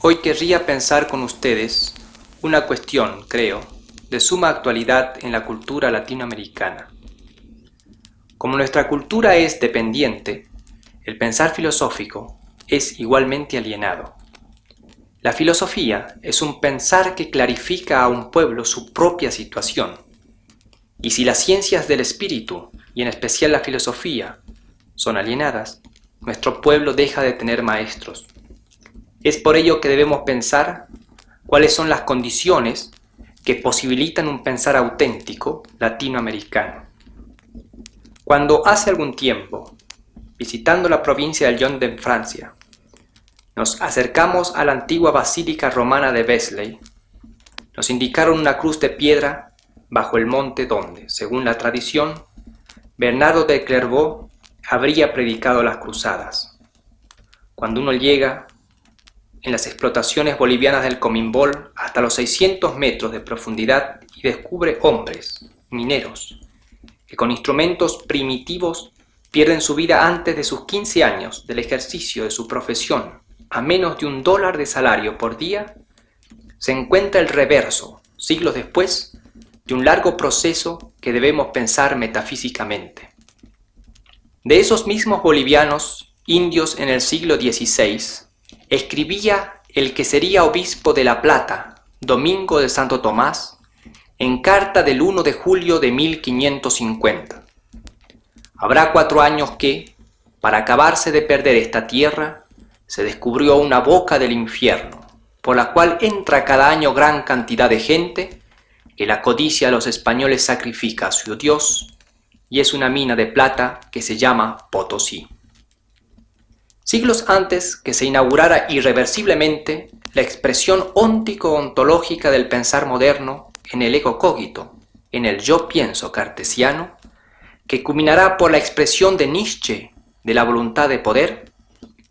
Hoy querría pensar con ustedes una cuestión, creo, de suma actualidad en la cultura latinoamericana. Como nuestra cultura es dependiente, el pensar filosófico es igualmente alienado. La filosofía es un pensar que clarifica a un pueblo su propia situación. Y si las ciencias del espíritu, y en especial la filosofía, son alienadas, nuestro pueblo deja de tener maestros. Es por ello que debemos pensar cuáles son las condiciones que posibilitan un pensar auténtico latinoamericano. Cuando hace algún tiempo, visitando la provincia del Lyon en Francia, nos acercamos a la antigua basílica romana de Besley, nos indicaron una cruz de piedra bajo el monte donde, según la tradición, Bernardo de Clairvaux habría predicado las cruzadas. Cuando uno llega en las explotaciones bolivianas del Comimbol hasta los 600 metros de profundidad y descubre hombres, mineros, que con instrumentos primitivos pierden su vida antes de sus 15 años del ejercicio de su profesión a menos de un dólar de salario por día, se encuentra el reverso, siglos después, de un largo proceso que debemos pensar metafísicamente. De esos mismos bolivianos, indios en el siglo XVI, escribía el que sería obispo de La Plata, Domingo de Santo Tomás, en carta del 1 de julio de 1550. Habrá cuatro años que, para acabarse de perder esta tierra, se descubrió una boca del infierno, por la cual entra cada año gran cantidad de gente, que la codicia a los españoles sacrifica a su Dios, y es una mina de plata que se llama Potosí. Siglos antes que se inaugurara irreversiblemente la expresión óntico-ontológica del pensar moderno en el ego cogito, en el yo pienso cartesiano, que culminará por la expresión de Nietzsche de la voluntad de poder,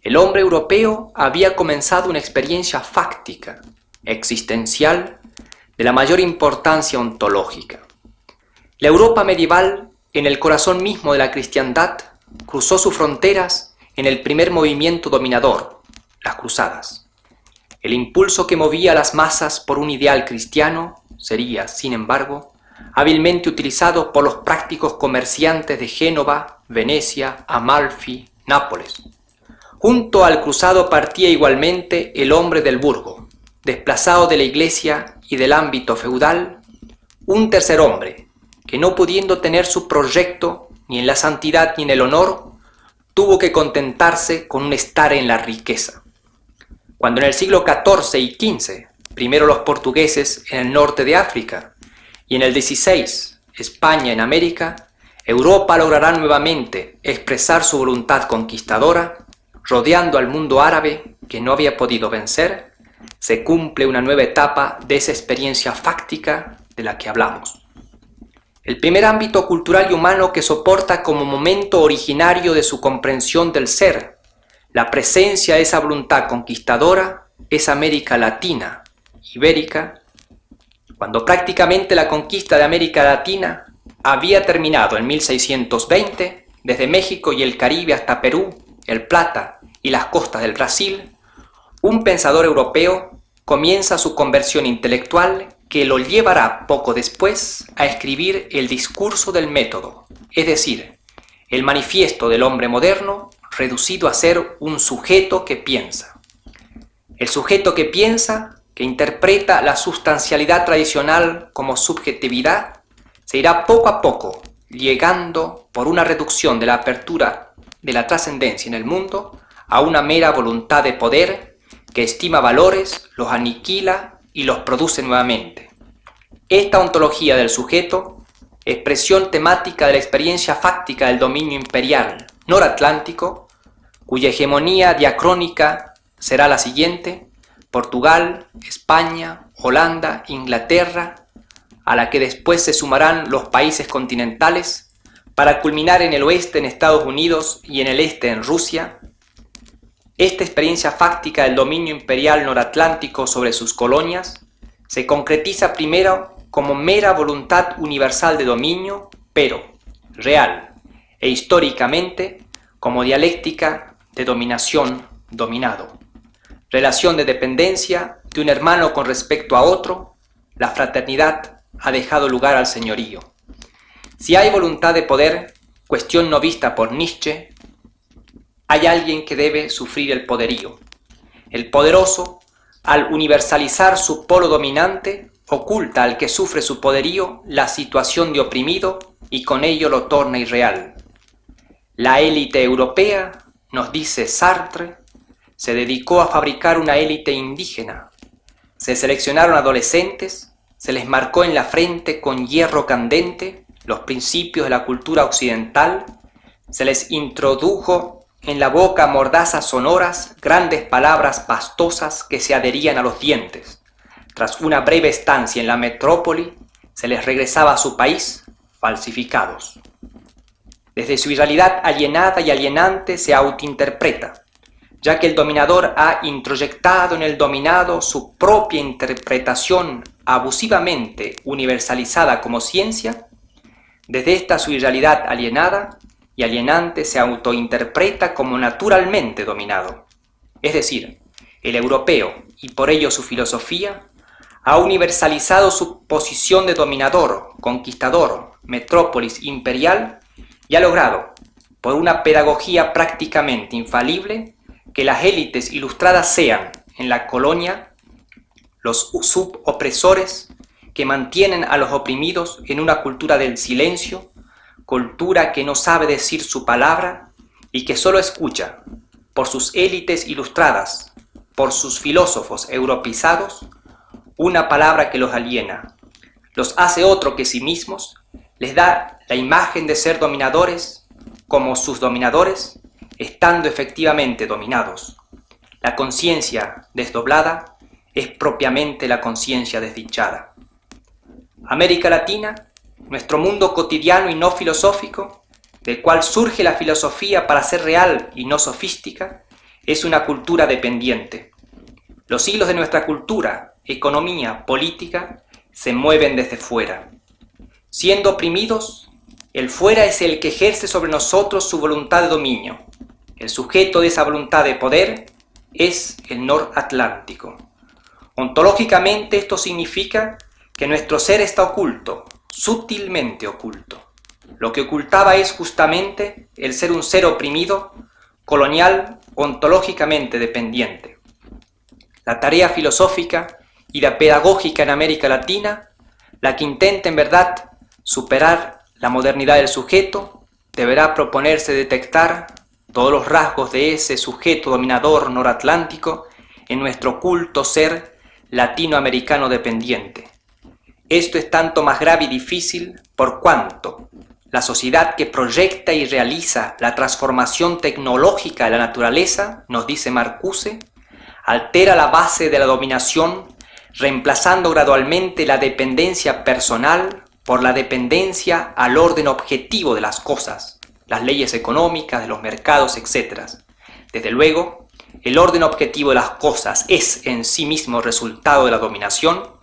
el hombre europeo había comenzado una experiencia fáctica, existencial, de la mayor importancia ontológica. La Europa medieval, en el corazón mismo de la cristiandad, cruzó sus fronteras en el primer movimiento dominador, las cruzadas. El impulso que movía a las masas por un ideal cristiano sería, sin embargo, hábilmente utilizado por los prácticos comerciantes de Génova, Venecia, Amalfi, Nápoles. Junto al cruzado partía igualmente el hombre del burgo, desplazado de la iglesia y del ámbito feudal, un tercer hombre, que no pudiendo tener su proyecto ni en la santidad ni en el honor, tuvo que contentarse con un estar en la riqueza. Cuando en el siglo XIV y XV, primero los portugueses en el norte de África y en el XVI España en América, Europa logrará nuevamente expresar su voluntad conquistadora, rodeando al mundo árabe que no había podido vencer, se cumple una nueva etapa de esa experiencia fáctica de la que hablamos. El primer ámbito cultural y humano que soporta como momento originario de su comprensión del ser, la presencia de esa voluntad conquistadora, es América Latina, Ibérica, cuando prácticamente la conquista de América Latina había terminado en 1620, desde México y el Caribe hasta Perú, el Plata y las costas del Brasil, un pensador europeo comienza su conversión intelectual que lo llevará poco después a escribir el discurso del método, es decir, el manifiesto del hombre moderno reducido a ser un sujeto que piensa. El sujeto que piensa, que interpreta la sustancialidad tradicional como subjetividad, se irá poco a poco llegando por una reducción de la apertura de la trascendencia en el mundo a una mera voluntad de poder que estima valores, los aniquila y los produce nuevamente. Esta ontología del sujeto, expresión temática de la experiencia fáctica del dominio imperial noratlántico, cuya hegemonía diacrónica será la siguiente, Portugal, España, Holanda, Inglaterra, a la que después se sumarán los países continentales, para culminar en el oeste en Estados Unidos y en el este en Rusia, esta experiencia fáctica del dominio imperial noratlántico sobre sus colonias se concretiza primero como mera voluntad universal de dominio, pero real e históricamente como dialéctica de dominación-dominado. relación de dependencia de un hermano con respecto a otro, la fraternidad ha dejado lugar al señorío. Si hay voluntad de poder, cuestión no vista por Nietzsche, hay alguien que debe sufrir el poderío. El poderoso, al universalizar su polo dominante, oculta al que sufre su poderío la situación de oprimido y con ello lo torna irreal. La élite europea, nos dice Sartre, se dedicó a fabricar una élite indígena. Se seleccionaron adolescentes, se les marcó en la frente con hierro candente los principios de la cultura occidental, se les introdujo en la boca mordazas sonoras, grandes palabras pastosas que se adherían a los dientes. Tras una breve estancia en la metrópoli, se les regresaba a su país falsificados. Desde su realidad alienada y alienante se autointerpreta, ya que el dominador ha introyectado en el dominado su propia interpretación abusivamente universalizada como ciencia, desde esta su irrealidad alienada y alienante se autointerpreta como naturalmente dominado. Es decir, el europeo, y por ello su filosofía, ha universalizado su posición de dominador, conquistador, metrópolis imperial y ha logrado, por una pedagogía prácticamente infalible, que las élites ilustradas sean, en la colonia, los subopresores que mantienen a los oprimidos en una cultura del silencio, cultura que no sabe decir su palabra y que solo escucha, por sus élites ilustradas, por sus filósofos europeizados, una palabra que los aliena, los hace otro que sí mismos, les da la imagen de ser dominadores como sus dominadores, estando efectivamente dominados. La conciencia desdoblada es propiamente la conciencia desdichada. América Latina nuestro mundo cotidiano y no filosófico, del cual surge la filosofía para ser real y no sofística, es una cultura dependiente. Los hilos de nuestra cultura, economía, política, se mueven desde fuera. Siendo oprimidos, el fuera es el que ejerce sobre nosotros su voluntad de dominio. El sujeto de esa voluntad de poder es el noratlántico. Ontológicamente esto significa que nuestro ser está oculto, sutilmente oculto. Lo que ocultaba es justamente el ser un ser oprimido, colonial, ontológicamente dependiente. La tarea filosófica y la pedagógica en América Latina, la que intenta en verdad superar la modernidad del sujeto, deberá proponerse detectar todos los rasgos de ese sujeto dominador noratlántico en nuestro culto ser latinoamericano dependiente, esto es tanto más grave y difícil por cuanto la sociedad que proyecta y realiza la transformación tecnológica de la naturaleza, nos dice Marcuse, altera la base de la dominación, reemplazando gradualmente la dependencia personal por la dependencia al orden objetivo de las cosas, las leyes económicas, de los mercados, etc. Desde luego, el orden objetivo de las cosas es en sí mismo resultado de la dominación,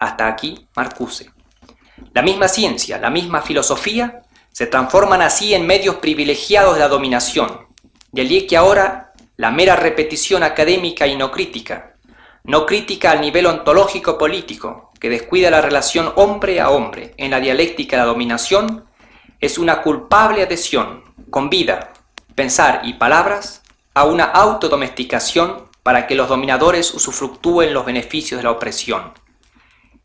hasta aquí Marcuse. La misma ciencia, la misma filosofía, se transforman así en medios privilegiados de la dominación. De allí que ahora la mera repetición académica y no crítica, no crítica al nivel ontológico político, que descuida la relación hombre a hombre en la dialéctica de la dominación, es una culpable adhesión, con vida, pensar y palabras, a una autodomesticación para que los dominadores usufructúen los beneficios de la opresión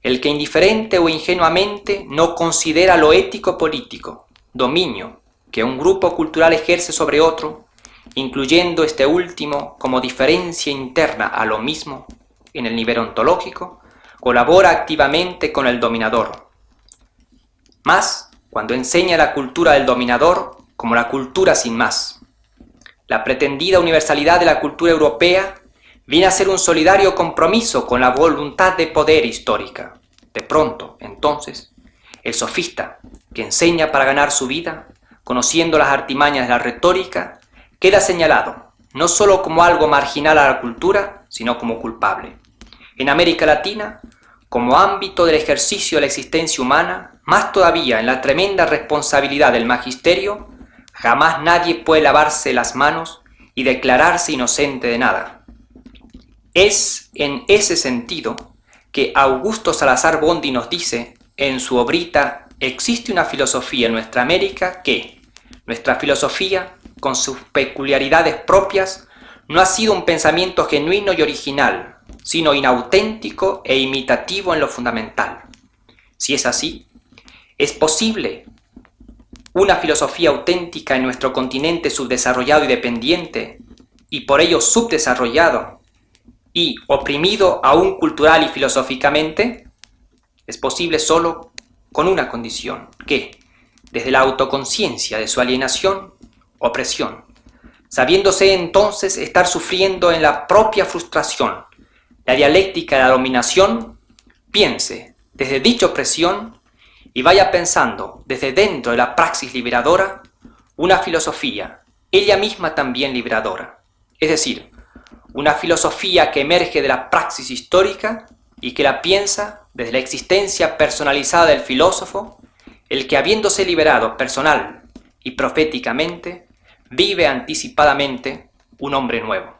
el que indiferente o ingenuamente no considera lo ético político, dominio, que un grupo cultural ejerce sobre otro, incluyendo este último como diferencia interna a lo mismo en el nivel ontológico, colabora activamente con el dominador. Más cuando enseña la cultura del dominador como la cultura sin más. La pretendida universalidad de la cultura europea viene a ser un solidario compromiso con la voluntad de poder histórica. De pronto, entonces, el sofista, que enseña para ganar su vida, conociendo las artimañas de la retórica, queda señalado no sólo como algo marginal a la cultura, sino como culpable. En América Latina, como ámbito del ejercicio de la existencia humana, más todavía en la tremenda responsabilidad del magisterio, jamás nadie puede lavarse las manos y declararse inocente de nada. Es en ese sentido que Augusto Salazar Bondi nos dice en su obrita Existe una filosofía en nuestra América que, nuestra filosofía, con sus peculiaridades propias, no ha sido un pensamiento genuino y original, sino inauténtico e imitativo en lo fundamental. Si es así, ¿es posible una filosofía auténtica en nuestro continente subdesarrollado y dependiente, y por ello subdesarrollado, y oprimido aún cultural y filosóficamente, es posible solo con una condición, que, desde la autoconciencia de su alienación, opresión, sabiéndose entonces estar sufriendo en la propia frustración, la dialéctica de la dominación, piense desde dicha opresión y vaya pensando desde dentro de la praxis liberadora una filosofía, ella misma también liberadora, es decir, una filosofía que emerge de la praxis histórica y que la piensa desde la existencia personalizada del filósofo, el que habiéndose liberado personal y proféticamente, vive anticipadamente un hombre nuevo.